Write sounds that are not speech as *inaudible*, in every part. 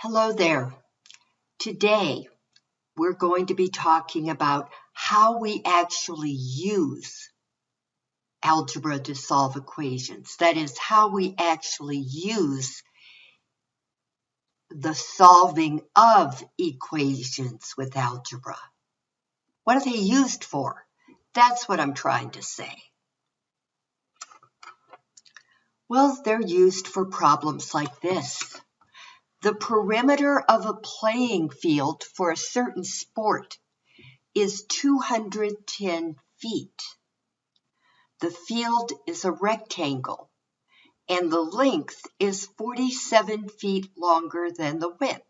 Hello there. Today, we're going to be talking about how we actually use algebra to solve equations. That is, how we actually use the solving of equations with algebra. What are they used for? That's what I'm trying to say. Well, they're used for problems like this. The perimeter of a playing field for a certain sport is 210 feet. The field is a rectangle and the length is 47 feet longer than the width.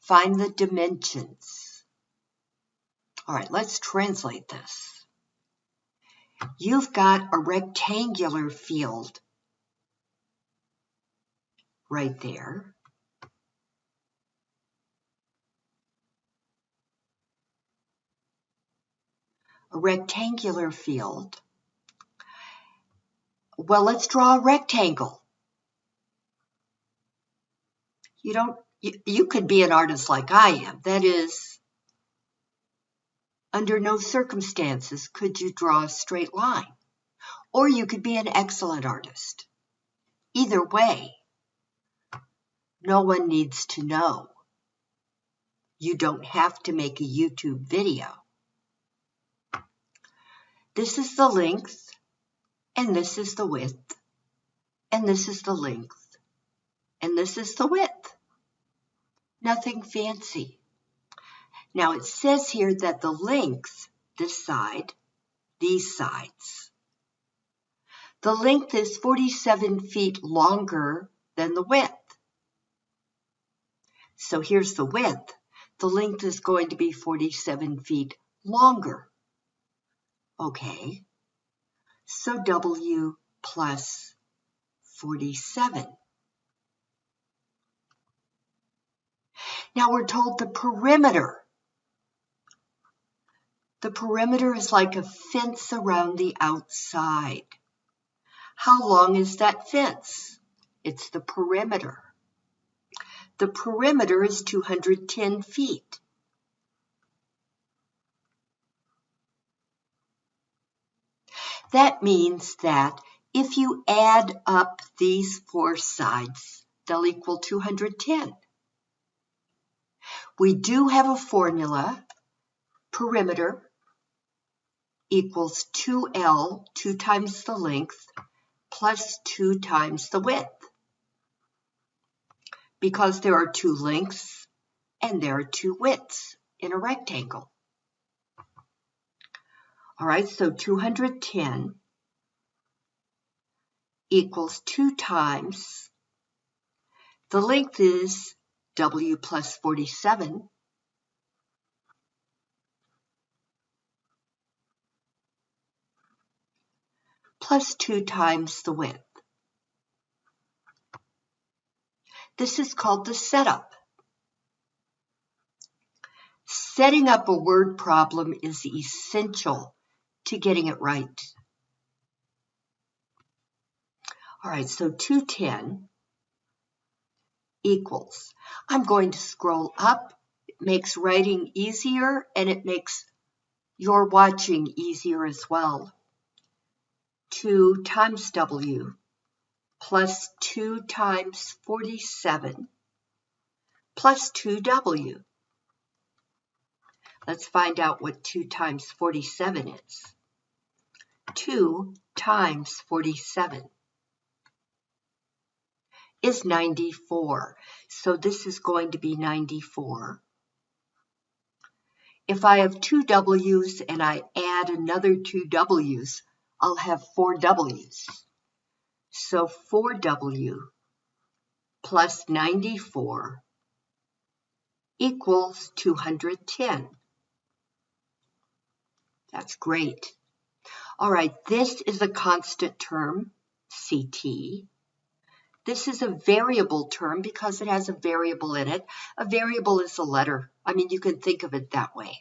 Find the dimensions. All right, let's translate this. You've got a rectangular field right there. A rectangular field. Well, let's draw a rectangle. You don't, you, you could be an artist like I am. That is, under no circumstances could you draw a straight line. Or you could be an excellent artist. Either way, no one needs to know. You don't have to make a YouTube video. This is the length, and this is the width, and this is the length, and this is the width. Nothing fancy. Now it says here that the length, this side, these sides, the length is 47 feet longer than the width. So here's the width. The length is going to be 47 feet longer. Okay. So W plus 47. Now we're told the perimeter. The perimeter is like a fence around the outside. How long is that fence? It's the perimeter. The perimeter is 210 feet. That means that if you add up these four sides, they'll equal 210. We do have a formula, perimeter equals 2L, 2 times the length, plus 2 times the width because there are two lengths and there are two widths in a rectangle. All right, so 210 equals 2 times, the length is W plus 47, plus 2 times the width. This is called the setup. Setting up a word problem is essential to getting it right. All right, so 210 equals. I'm going to scroll up. It makes writing easier and it makes your watching easier as well. 2 times W plus 2 times 47 plus 2w. Let's find out what 2 times 47 is. 2 times 47 is 94. So this is going to be 94. If I have two W's and I add another two W's, I'll have four W's. So 4W plus 94 equals 210. That's great. All right, this is a constant term, CT. This is a variable term because it has a variable in it. A variable is a letter. I mean, you can think of it that way.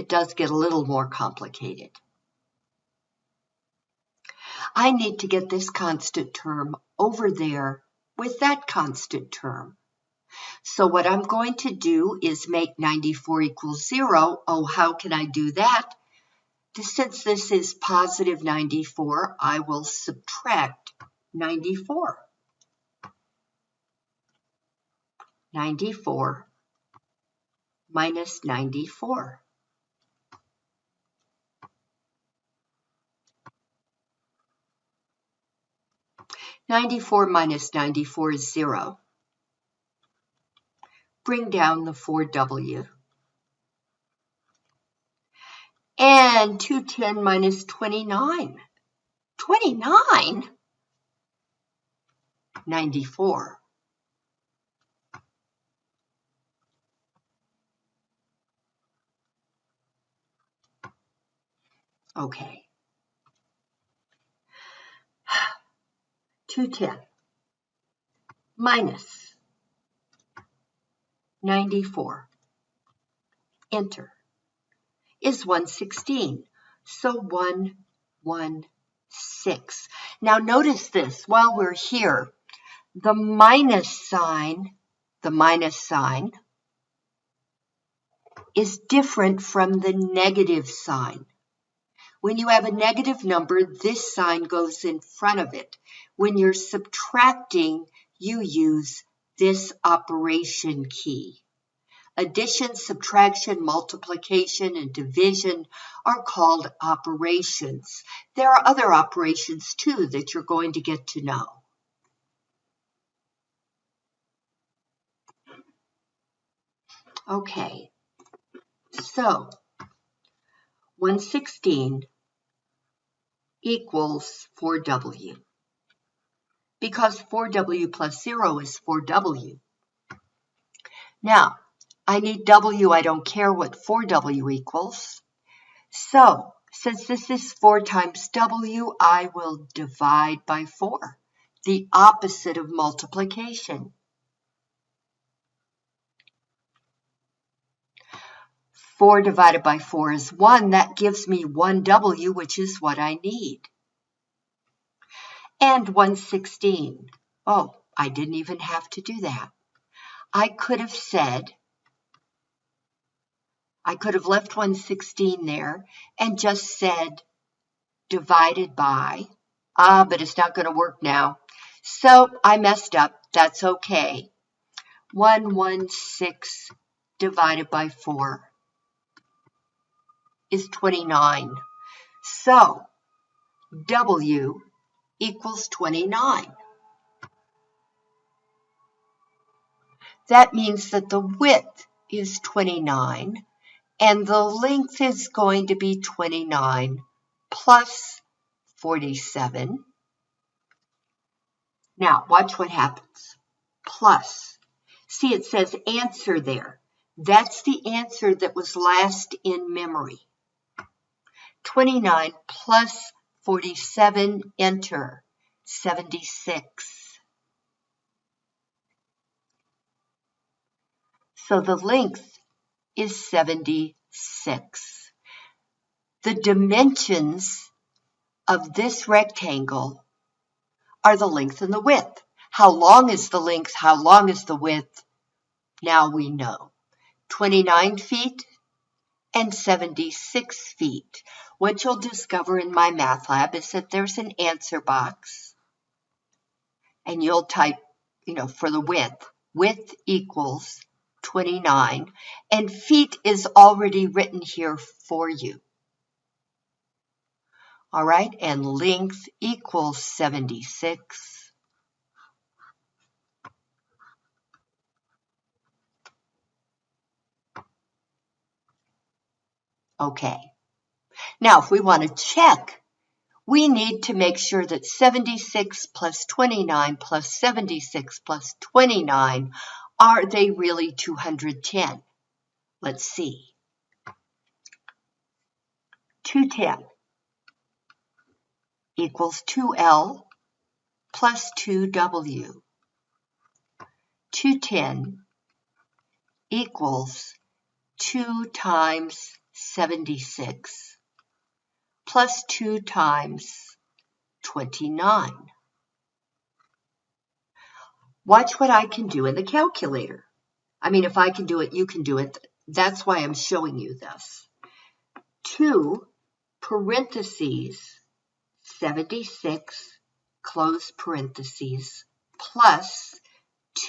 it does get a little more complicated. I need to get this constant term over there with that constant term. So what I'm going to do is make 94 equals 0. Oh, how can I do that? Since this is positive 94, I will subtract 94. 94 minus 94. Ninety-four minus ninety-four is zero. Bring down the 4W. And 210 minus 29. 29? 94. Okay. 210 minus 94. Enter. Is 116. So 116. Now notice this while we're here. The minus sign, the minus sign is different from the negative sign. When you have a negative number, this sign goes in front of it. When you're subtracting, you use this operation key. Addition, subtraction, multiplication, and division are called operations. There are other operations too that you're going to get to know. Okay, so 116 equals 4W because 4W plus 0 is 4W. Now, I need W. I don't care what 4W equals. So, since this is 4 times W, I will divide by 4, the opposite of multiplication. 4 divided by 4 is 1. That gives me 1W, which is what I need. And 116. Oh, I didn't even have to do that. I could have said, I could have left 116 there and just said divided by, ah, but it's not going to work now. So I messed up. That's okay. 116 divided by 4 is 29. So W equals 29. That means that the width is 29 and the length is going to be 29 plus 47. Now, watch what happens. Plus. See, it says answer there. That's the answer that was last in memory. 29 plus 47, enter, 76. So the length is 76. The dimensions of this rectangle are the length and the width. How long is the length? How long is the width? Now we know. 29 feet and 76 feet. What you'll discover in MyMathLab is that there's an answer box and you'll type, you know, for the width, width equals 29 and feet is already written here for you. All right, and length equals 76. Okay. Now, if we want to check, we need to make sure that 76 plus 29 plus 76 plus 29, are they really 210? Let's see. 210 equals 2L plus 2W. 210 equals 2 times 76 plus 2 times 29. Watch what I can do in the calculator. I mean, if I can do it, you can do it. That's why I'm showing you this. 2 parentheses 76 close parentheses plus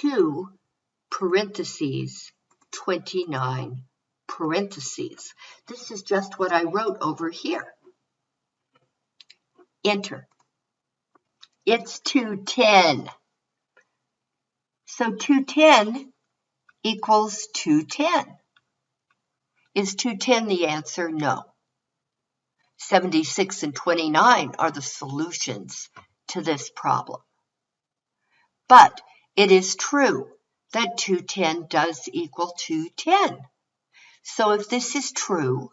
2 parentheses 29 parentheses. This is just what I wrote over here. Enter. It's 210. So 210 equals 210. Is 210 the answer? No. 76 and 29 are the solutions to this problem. But it is true that 210 does equal 210. So if this is true,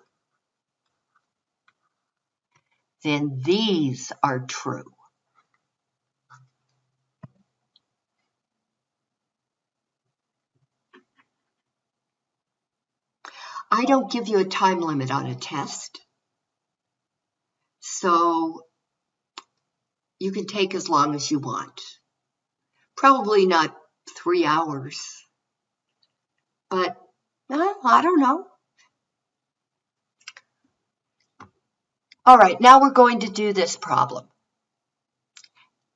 then these are true. I don't give you a time limit on a test. So you can take as long as you want. Probably not three hours, but I don't know. All right, now we're going to do this problem.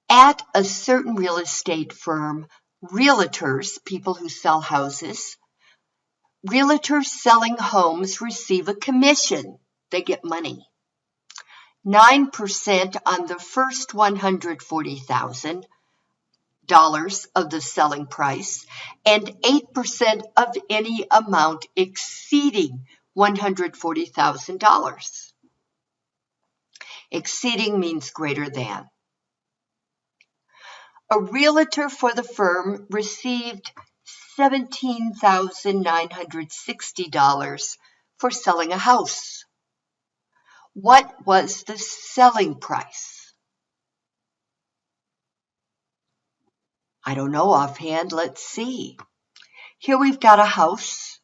At a certain real estate firm, realtors, people who sell houses, realtors selling homes receive a commission. They get money. 9% on the first $140,000 of the selling price and 8% of any amount exceeding $140,000. Exceeding means greater than. A realtor for the firm received $17,960 for selling a house. What was the selling price? I don't know offhand. Let's see. Here we've got a house.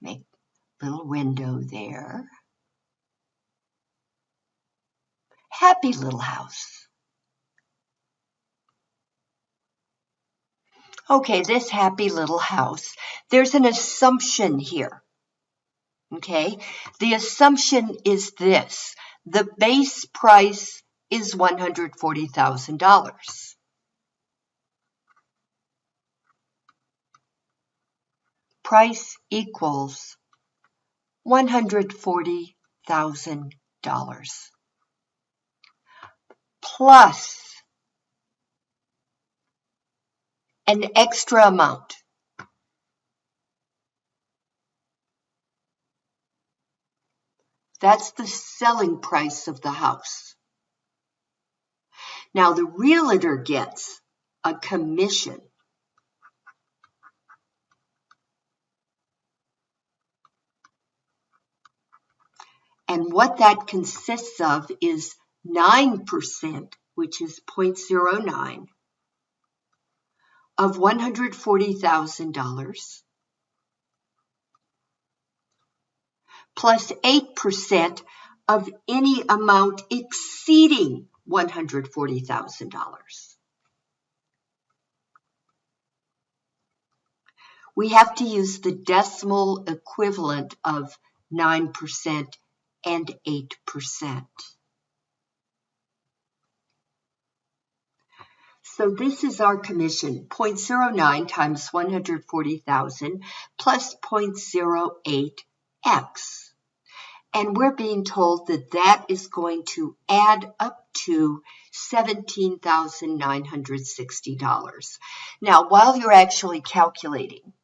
Make little window there. Happy little house. Okay, this happy little house. There's an assumption here. Okay, the assumption is this. The base price is $140,000. Price equals $140,000 plus an extra amount. That's the selling price of the house. Now the realtor gets a commission. And what that consists of is 9%, which is 0.09, of $140,000 plus 8% of any amount exceeding $140,000. We have to use the decimal equivalent of 9% and 8%. So this is our commission, 0.09 times 140,000 plus 0.08x. And we're being told that that is going to add up to $17,960. Now, while you're actually calculating,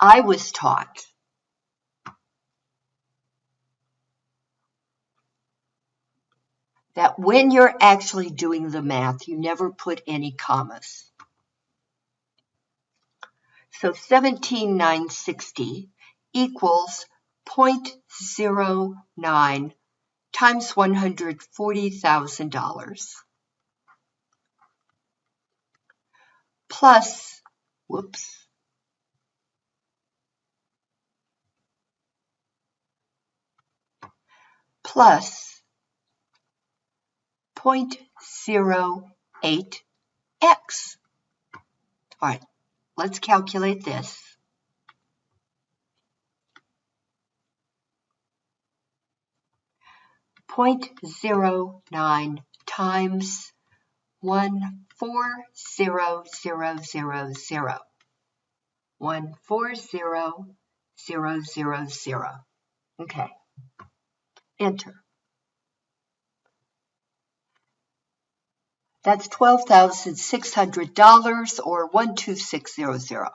I was taught that when you're actually doing the math, you never put any commas. So 17960 equals 0.09 times $140,000 plus, whoops, plus 0.08x. All right, let's calculate this. Point zero nine times one four zero zero zero zero. One four zero zero zero zero. Okay. Enter. That's $12,600 or 12600.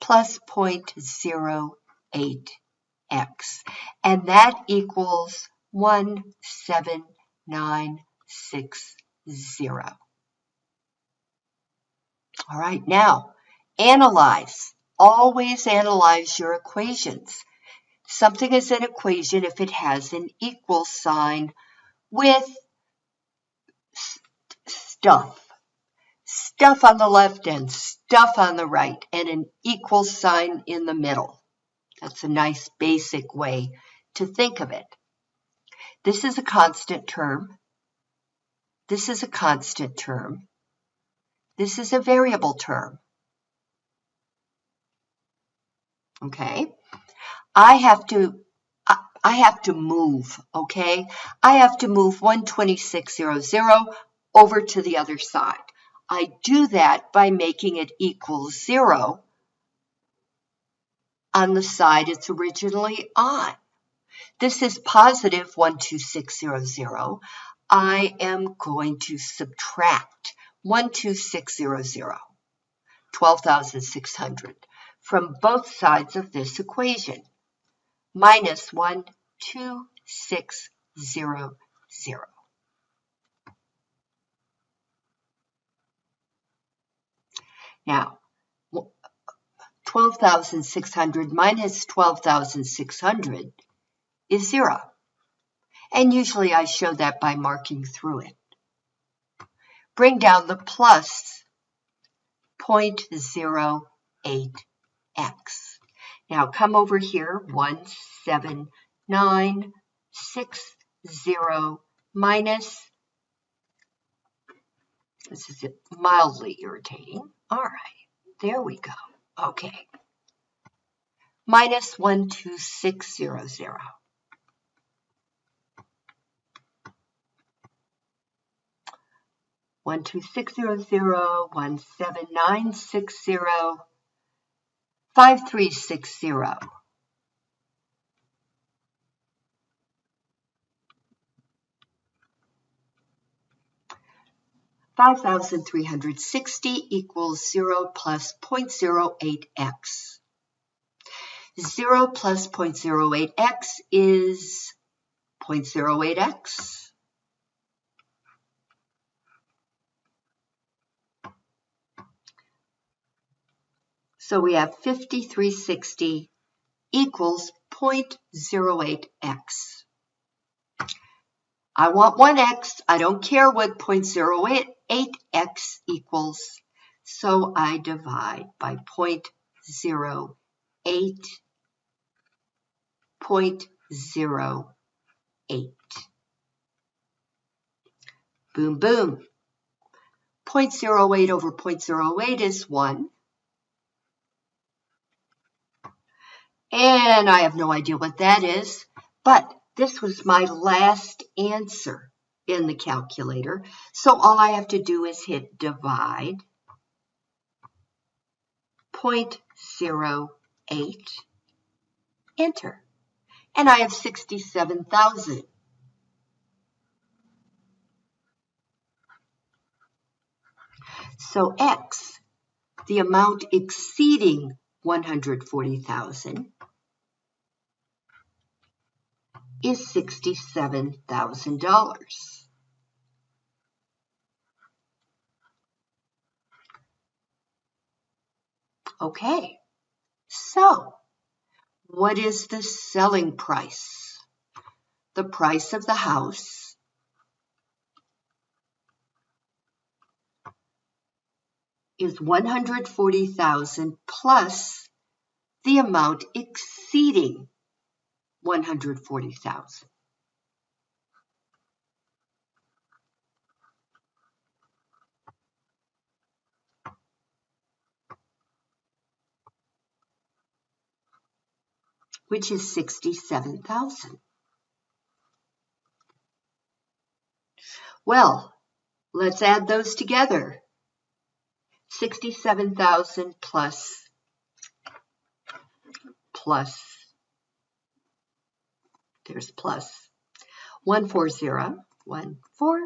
Plus 0.08x. And that equals 17960. All right, now analyze. Always analyze your equations. Something is an equation if it has an equal sign with stuff. Stuff on the left and stuff on the right and an equal sign in the middle. That's a nice basic way to think of it. This is a constant term. This is a constant term. This is a variable term. Okay. I have to I have to move, okay? I have to move 12600 over to the other side. I do that by making it equal zero on the side it's originally on. This is positive 12600. I am going to subtract 12600, 12,600, from both sides of this equation minus 1, 2, 6, 0, 0. Now, 12,600 minus 12,600 is 0. And usually I show that by marking through it. Bring down the plus 0.08x. Now come over here, 17960 minus, this is mildly irritating. All right, there we go. Okay. Minus 12600. One two six zero zero one seven nine six zero 5360. Five thousand three hundred sixty equals zero plus 0.08x. Zero plus 0.08x is 0.08x. So we have 5360 equals 0.08x. I want 1x. I don't care what 0.08x equals. So I divide by 0.08, 0.08. Boom, boom. 0.08 over 0.08 is 1. And I have no idea what that is, but this was my last answer in the calculator. So all I have to do is hit divide 0.08, enter. And I have 67,000. So X, the amount exceeding 140,000, is $67,000. Okay, so what is the selling price? The price of the house is 140,000 plus the amount exceeding 140,000. which is 67,000. Well, let's add those together. 67,000 plus, plus, there's plus, 140, 140,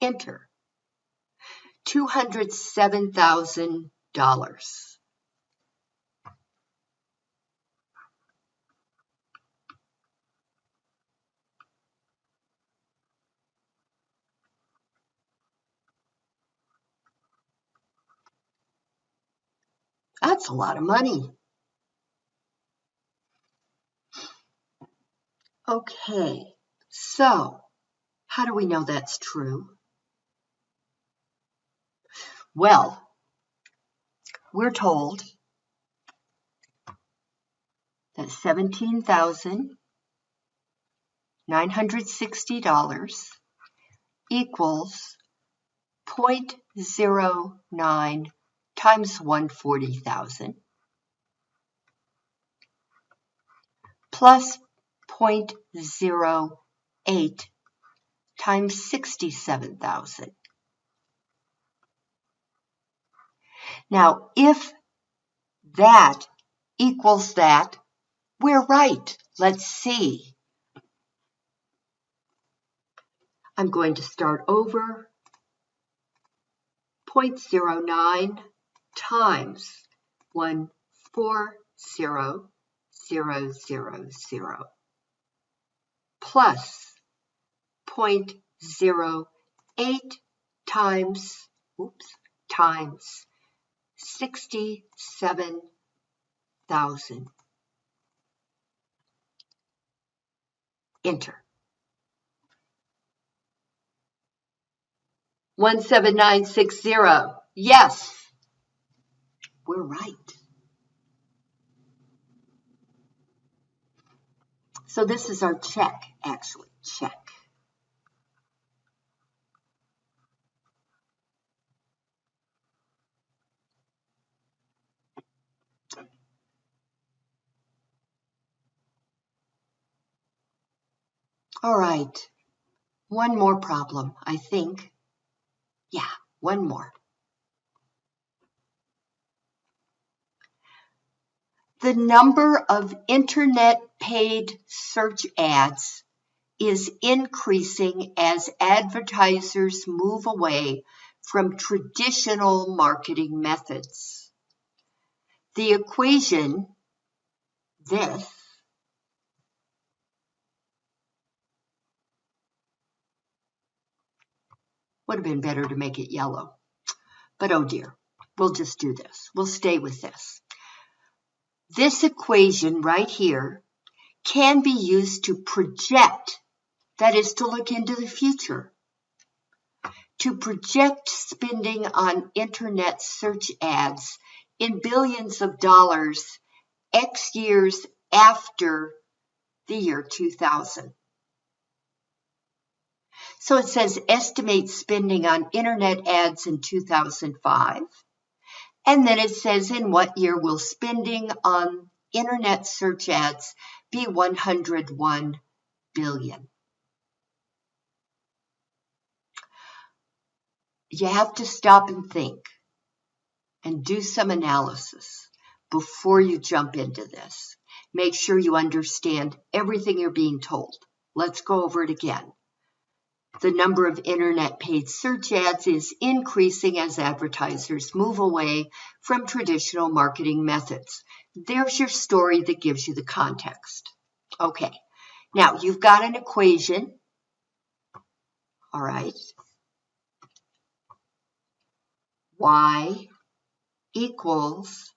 enter. $207,000. That's a lot of money. Okay, so how do we know that's true? Well, we're told that $17,960 equals 0.09 times 140,000 plus 0.08 times 67,000. Now, if that equals that, we're right. Let's see. I'm going to start over. 0.09 times 140,000 plus point zero eight times oops times sixty seven thousand. Enter. 17960. Yes we're right. So this is our check, actually, check. All right, one more problem, I think. Yeah, one more. The number of internet paid search ads is increasing as advertisers move away from traditional marketing methods. The equation, this, would have been better to make it yellow. But oh dear, we'll just do this. We'll stay with this. This equation right here can be used to project, that is to look into the future, to project spending on internet search ads in billions of dollars X years after the year 2000. So it says estimate spending on internet ads in 2005 and then it says, in what year will spending on internet search ads be 101 billion? You have to stop and think and do some analysis before you jump into this. Make sure you understand everything you're being told. Let's go over it again the number of internet paid search ads is increasing as advertisers move away from traditional marketing methods. There's your story that gives you the context. Okay, now you've got an equation. All right. Y equals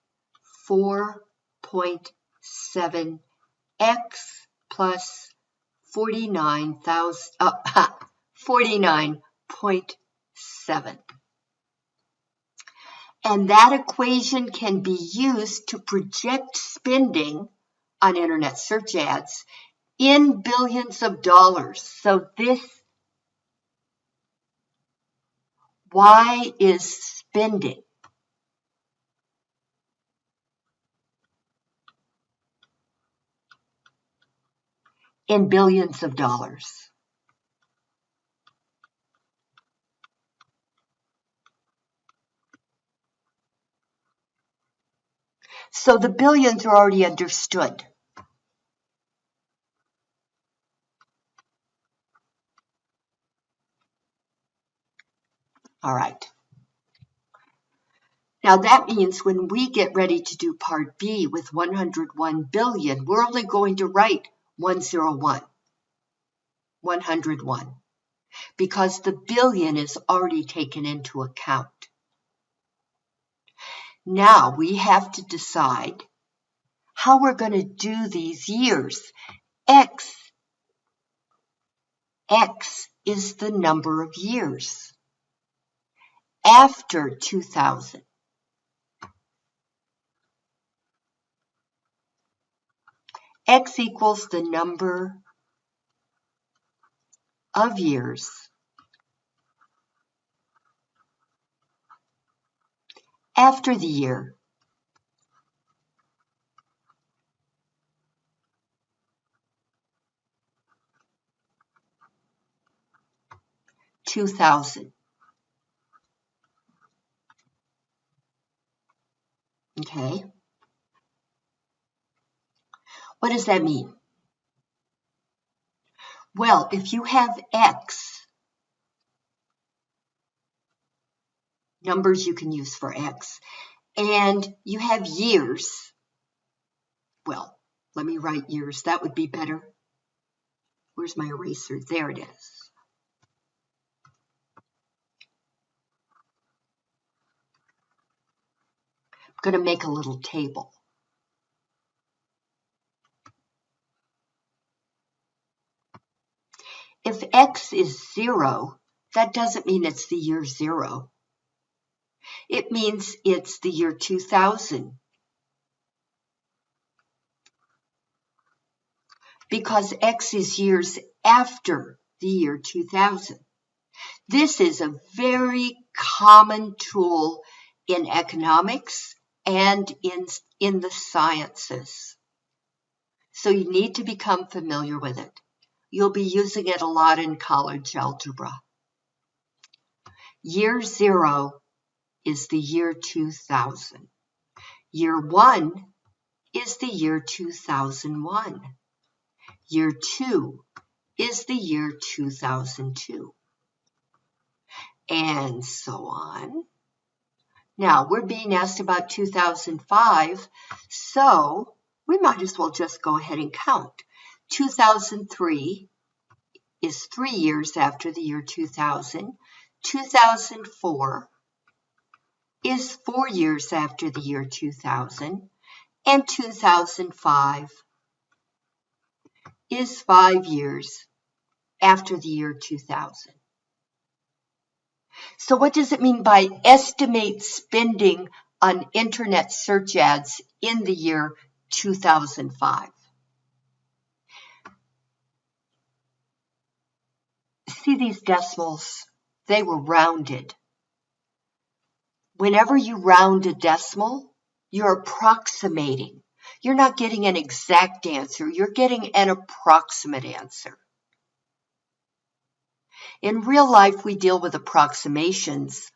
4.7x plus 49,000. Uh, *laughs* 49.7. And that equation can be used to project spending on internet search ads in billions of dollars. So this Y is spending. in billions of dollars. So the billions are already understood. All right. Now that means when we get ready to do part B with 101 billion, we're only going to write 101, 101, because the billion is already taken into account. Now we have to decide how we're going to do these years. X, X is the number of years after 2000. X equals the number of years after the year two thousand. Okay. What does that mean? Well, if you have X, numbers you can use for X. And you have years. Well, let me write years. That would be better. Where's my eraser? There it is. Going to make a little table. If x is 0, that doesn't mean it's the year 0. It means it's the year 2000. Because X is years after the year 2000. This is a very common tool in economics and in, in the sciences. So you need to become familiar with it. You'll be using it a lot in college algebra. Year zero is the year 2000. Year one is the year 2001. Year two is the year 2002. And so on. Now, we're being asked about 2005, so we might as well just go ahead and count. 2003 is three years after the year 2000. 2004 is four years after the year 2000, and 2005 is five years after the year 2000. So what does it mean by estimate spending on internet search ads in the year 2005? See these decimals? They were rounded. Whenever you round a decimal, you're approximating. You're not getting an exact answer, you're getting an approximate answer. In real life, we deal with approximations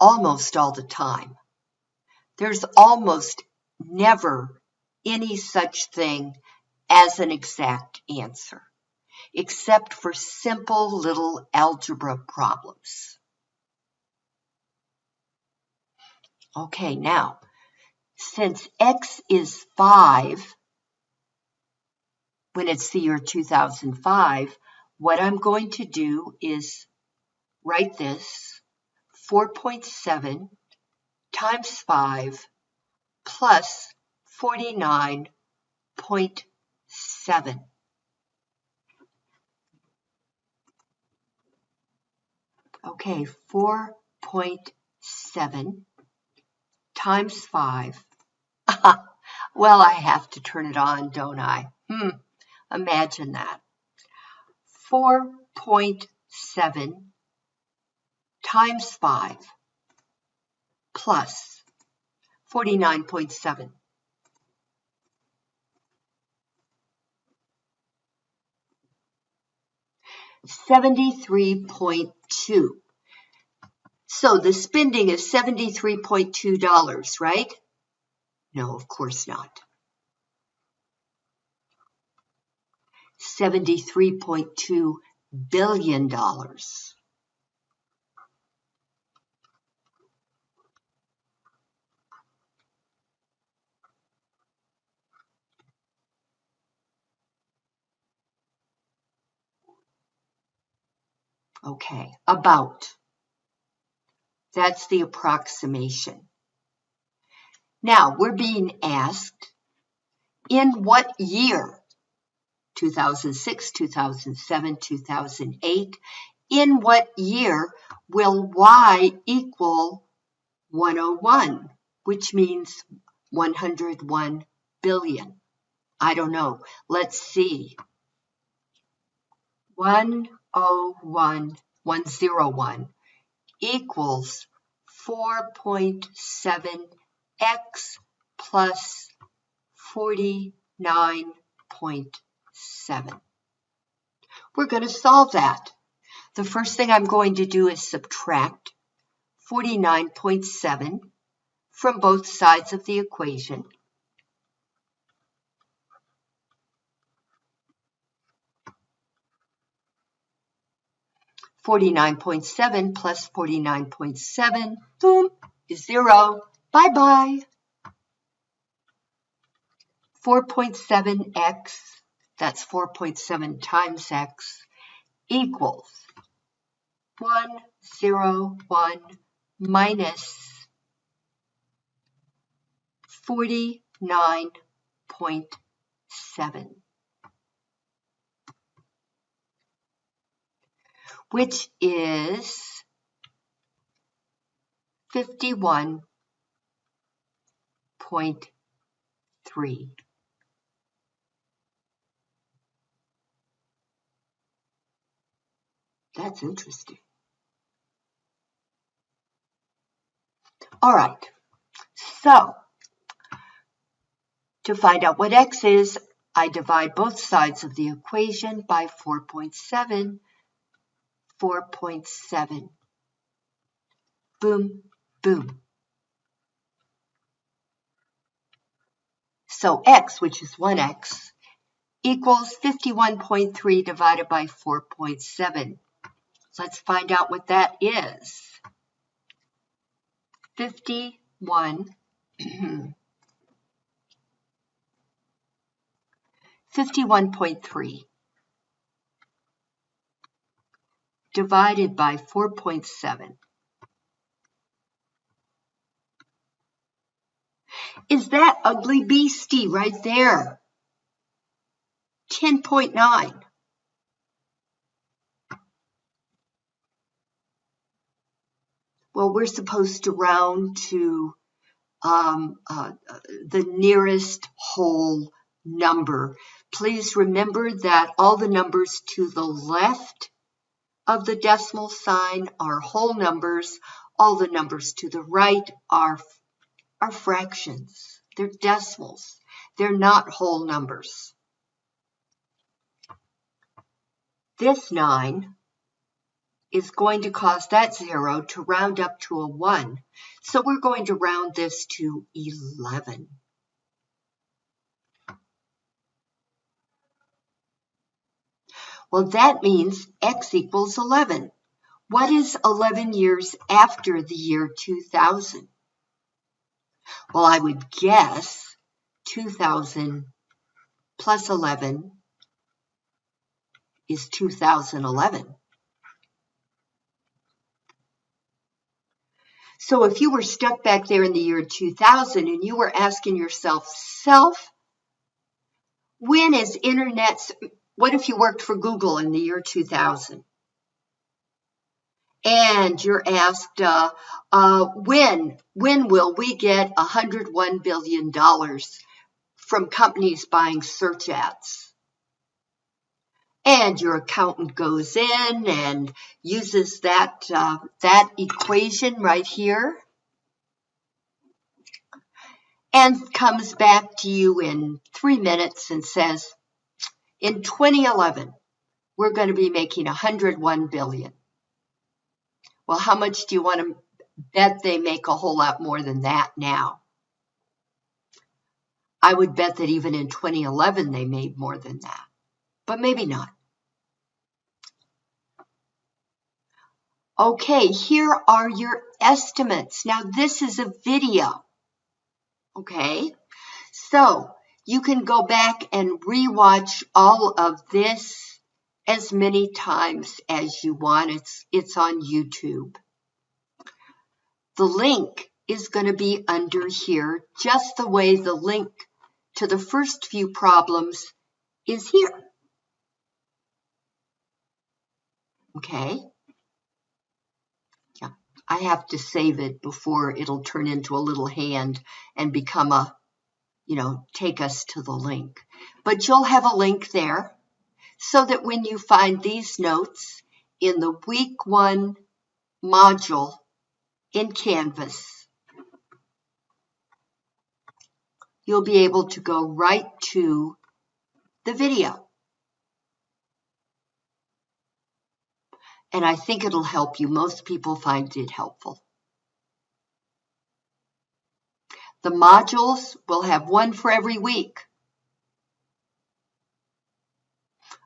almost all the time. There's almost never any such thing as an exact answer, except for simple little algebra problems. Okay, now, since x is 5, when it's the year 2005, what I'm going to do is write this 4.7 times 5 plus 49.7. Okay, 4.7 times 5. *laughs* well, I have to turn it on, don't I? Hmm, imagine that. 4.7 times 5 plus 49.7. Seventy-three point two. So the spending is seventy-three point two dollars, right? No, of course not. Seventy-three point two billion dollars. Okay, about. That's the approximation. Now, we're being asked, in what year? 2006, 2007, 2008. In what year will y equal 101, which means 101 billion? I don't know. Let's see. 101, 101 equals 4.7x plus 49.7. We're going to solve that. The first thing I'm going to do is subtract 49.7 from both sides of the equation. 49.7 plus 49.7, boom, is zero. Bye-bye. 4.7x, that's 4.7 times x, equals 1, 0, 1 minus 49.7. which is 51.3. That's interesting. All right, so to find out what x is, I divide both sides of the equation by 4.7 4.7. Boom, boom. So x, which is 1x, equals 51.3 divided by 4.7. Let's find out what that is. 51, *clears throat* 51.3 divided by 4.7. Is that ugly beastie right there? 10.9. Well, we're supposed to round to um, uh, the nearest whole number. Please remember that all the numbers to the left of the decimal sign are whole numbers. All the numbers to the right are, are fractions. They're decimals. They're not whole numbers. This 9 is going to cause that 0 to round up to a 1. So we're going to round this to 11. Well, that means x equals 11. What is 11 years after the year 2000? Well, I would guess 2000 plus 11 is 2011. So if you were stuck back there in the year 2000 and you were asking yourself, self, when is internet's what if you worked for Google in the year 2000? and you're asked, uh, uh, when, when will we get $101 billion from companies buying search ads? And your accountant goes in and uses that, uh, that equation right here and comes back to you in three minutes and says, in 2011, we're going to be making 101 billion. Well, how much do you want to bet they make a whole lot more than that now? I would bet that even in 2011 they made more than that, but maybe not. Okay, here are your estimates. Now this is a video, okay? So you can go back and rewatch all of this as many times as you want. It's, it's on YouTube. The link is going to be under here, just the way the link to the first few problems is here. Okay. Yeah, I have to save it before it'll turn into a little hand and become a, you know, take us to the link. But you'll have a link there so that when you find these notes in the week one module in Canvas, you'll be able to go right to the video. And I think it'll help you. Most people find it helpful. The modules will have one for every week.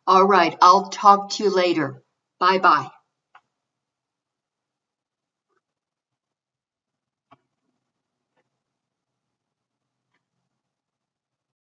All right, I'll talk to you later. Bye bye.